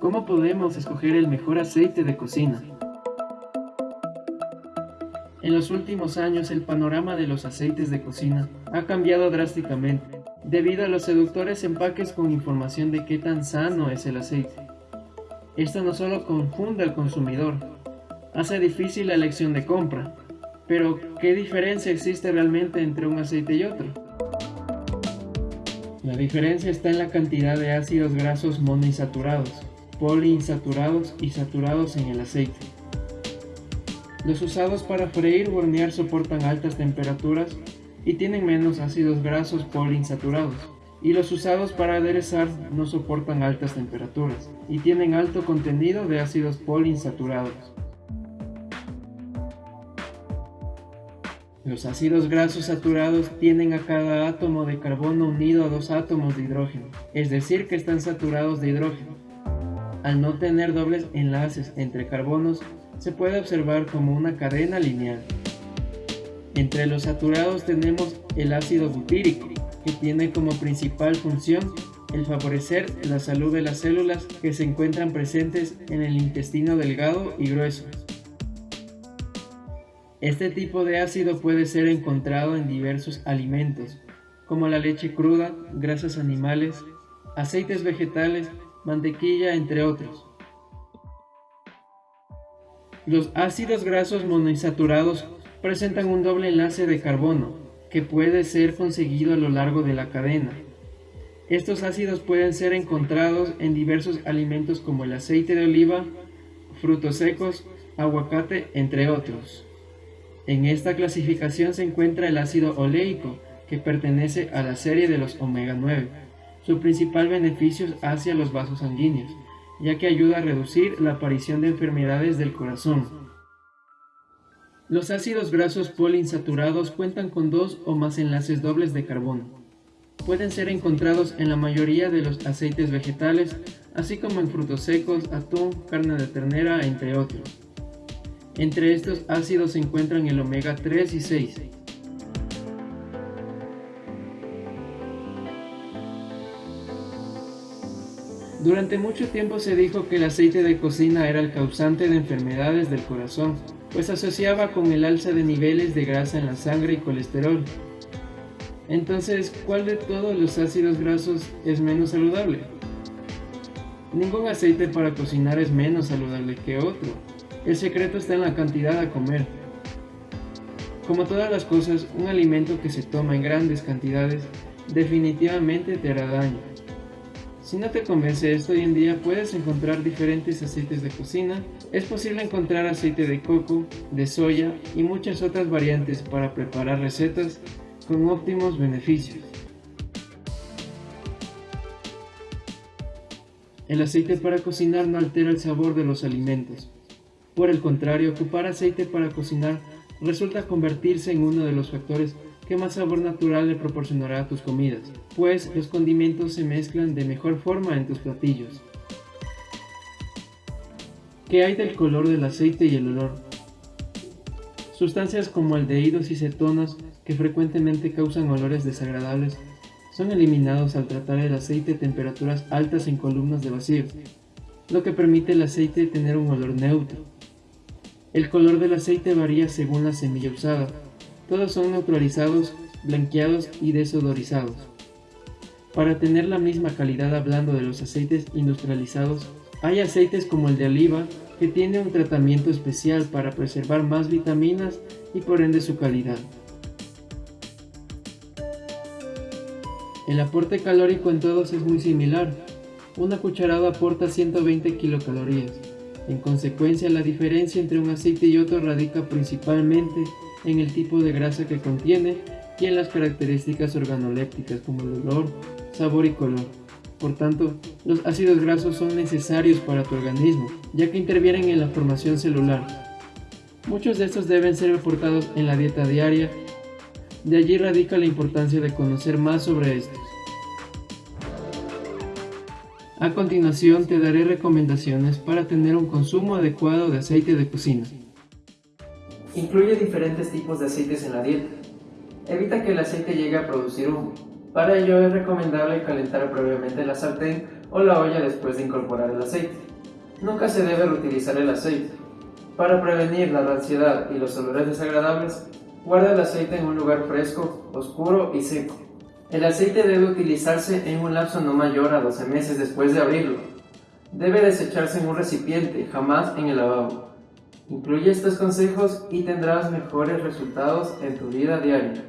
¿Cómo podemos escoger el mejor aceite de cocina? En los últimos años el panorama de los aceites de cocina ha cambiado drásticamente debido a los seductores empaques con información de qué tan sano es el aceite. Esto no solo confunde al consumidor, hace difícil la elección de compra, pero ¿qué diferencia existe realmente entre un aceite y otro? La diferencia está en la cantidad de ácidos grasos monoinsaturados, poliinsaturados y saturados en el aceite. Los usados para freír o hornear soportan altas temperaturas y tienen menos ácidos grasos poliinsaturados, y los usados para aderezar no soportan altas temperaturas y tienen alto contenido de ácidos poliinsaturados. Los ácidos grasos saturados tienen a cada átomo de carbono unido a dos átomos de hidrógeno, es decir que están saturados de hidrógeno. Al no tener dobles enlaces entre carbonos, se puede observar como una cadena lineal. Entre los saturados tenemos el ácido butírico, que tiene como principal función el favorecer la salud de las células que se encuentran presentes en el intestino delgado y grueso. Este tipo de ácido puede ser encontrado en diversos alimentos, como la leche cruda, grasas animales, aceites vegetales, mantequilla, entre otros. Los ácidos grasos monoinsaturados presentan un doble enlace de carbono, que puede ser conseguido a lo largo de la cadena. Estos ácidos pueden ser encontrados en diversos alimentos como el aceite de oliva, frutos secos, aguacate, entre otros. En esta clasificación se encuentra el ácido oleico, que pertenece a la serie de los omega 9. Su principal beneficio es hacia los vasos sanguíneos, ya que ayuda a reducir la aparición de enfermedades del corazón. Los ácidos grasos poliinsaturados cuentan con dos o más enlaces dobles de carbono. Pueden ser encontrados en la mayoría de los aceites vegetales, así como en frutos secos, atún, carne de ternera, entre otros. Entre estos ácidos se encuentran el omega 3 y 6. Durante mucho tiempo se dijo que el aceite de cocina era el causante de enfermedades del corazón, pues asociaba con el alza de niveles de grasa en la sangre y colesterol. Entonces, ¿cuál de todos los ácidos grasos es menos saludable? Ningún aceite para cocinar es menos saludable que otro. El secreto está en la cantidad a comer. Como todas las cosas, un alimento que se toma en grandes cantidades definitivamente te hará daño. Si no te convence esto, hoy en día puedes encontrar diferentes aceites de cocina. Es posible encontrar aceite de coco, de soya y muchas otras variantes para preparar recetas con óptimos beneficios. El aceite para cocinar no altera el sabor de los alimentos. Por el contrario, ocupar aceite para cocinar resulta convertirse en uno de los factores que más sabor natural le proporcionará a tus comidas, pues los condimentos se mezclan de mejor forma en tus platillos. ¿Qué hay del color del aceite y el olor? Sustancias como aldehídos y cetonas que frecuentemente causan olores desagradables son eliminados al tratar el aceite a temperaturas altas en columnas de vacío, lo que permite al aceite tener un olor neutro. El color del aceite varía según la semilla usada. Todos son neutralizados, blanqueados y desodorizados. Para tener la misma calidad hablando de los aceites industrializados, hay aceites como el de oliva que tiene un tratamiento especial para preservar más vitaminas y por ende su calidad. El aporte calórico en todos es muy similar. Una cucharada aporta 120 kilocalorías, en consecuencia, la diferencia entre un aceite y otro radica principalmente en el tipo de grasa que contiene y en las características organolépticas como el olor, sabor y color. Por tanto, los ácidos grasos son necesarios para tu organismo, ya que intervienen en la formación celular. Muchos de estos deben ser aportados en la dieta diaria, de allí radica la importancia de conocer más sobre estos. A continuación te daré recomendaciones para tener un consumo adecuado de aceite de cocina. Incluye diferentes tipos de aceites en la dieta. Evita que el aceite llegue a producir humo. Para ello es recomendable calentar previamente la sartén o la olla después de incorporar el aceite. Nunca se debe reutilizar el aceite. Para prevenir la ansiedad y los olores desagradables, guarda el aceite en un lugar fresco, oscuro y seco. El aceite debe utilizarse en un lapso no mayor a 12 meses después de abrirlo. Debe desecharse en un recipiente, jamás en el lavabo. Incluye estos consejos y tendrás mejores resultados en tu vida diaria.